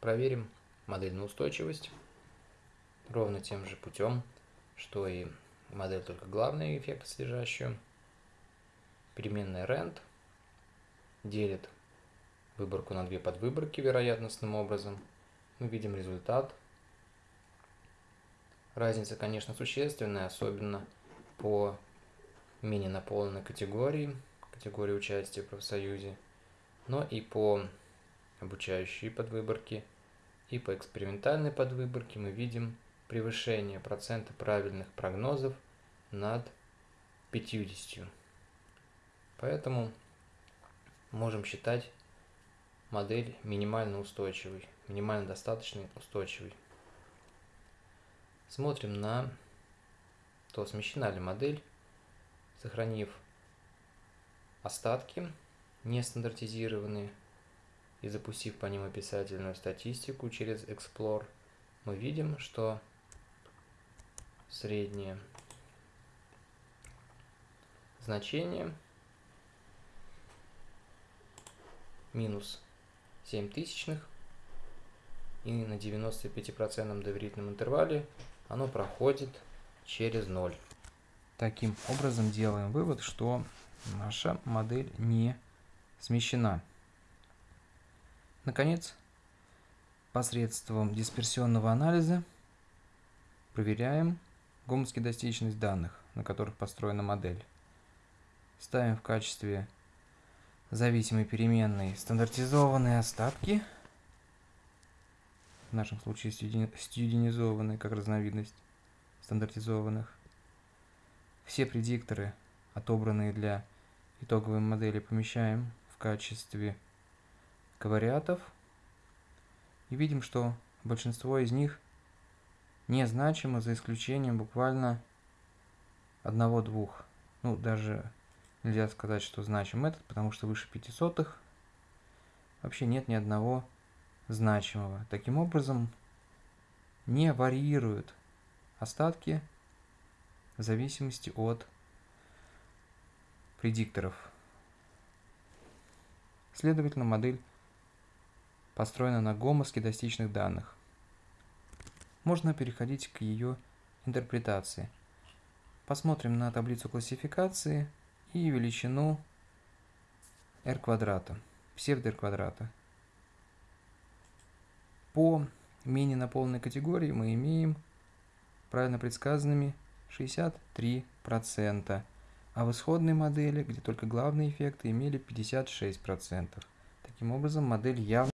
проверим модель на устойчивость ровно тем же путем, что и модель только главные эффекты содержащую. Переменная rent делит выборку на две подвыборки вероятностным образом. Мы видим результат. Разница, конечно, существенная, особенно по менее наполненной категории, категории участия в профсоюзе, но и по обучающей подвыборке, и по экспериментальной подвыборке мы видим превышение процента правильных прогнозов над 50. Поэтому можем считать модель минимально устойчивой, минимально достаточно устойчивой. Смотрим на то, смещена ли модель, сохранив остатки нестандартизированные и запустив по ним описательную статистику через Explore, мы видим, что среднее значение минус 7 тысячных и на 95% доверительном интервале оно проходит через 0. Таким образом делаем вывод, что наша модель не смещена. Наконец, посредством дисперсионного анализа проверяем гомоскедастичность данных, на которых построена модель. Ставим в качестве зависимой переменной стандартизованные остатки, в нашем случае студенизованные как разновидность стандартизованных. Все предикторы, отобранные для итоговой модели, помещаем в качестве ковариатов и видим, что большинство из них незначимо за исключением буквально одного-двух. Ну, даже нельзя сказать, что значим этот, потому что выше 500 вообще нет ни одного значимого. Таким образом, не варьируют остатки в зависимости от предикторов. Следовательно, модель построена на гомоскедастичных данных. Можно переходить к ее интерпретации. Посмотрим на таблицу классификации и величину r квадрата, псевдо r квадрата. По менее наполненной категории мы имеем правильно предсказанными 63%, а в исходной модели, где только главные эффекты, имели 56%. Таким образом, модель явно